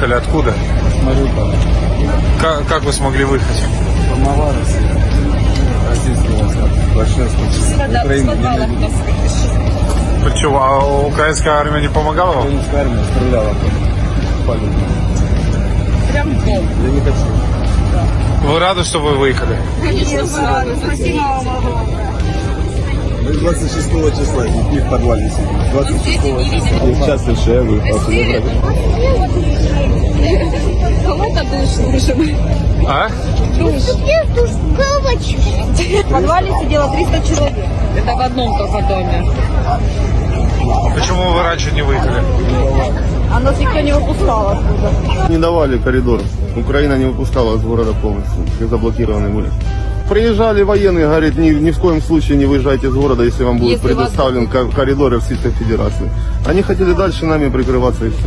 выехали откуда? Мариуполь. Как, как вы смогли выехать? Формовались. Российский войска. Большинство. Украина не. Почему? А украинская армия не помогала вам? Украинская армия стреляла по людям. Прям в дом. Я не хочу. Вы рады, что вы выехали? Спасибо вам огромное. Мы 26 числа детьми в подвале сидим. 26 числа. Сейчас я выехал. Душ нужен. А? В подвале сидело 300 человек. Это в одном только доме. Почему вы раньше не выехали? А нас никто не выпускал оттуда. Не давали коридор. Украина не выпускала из города полностью, как заблокированы были. Приезжали военные, говорят, ни, ни в коем случае не выезжайте из города, если вам будет Если вас- предоставлен ко- коридор Российской Федерации. Они хотели дальше нами прикрываться и все.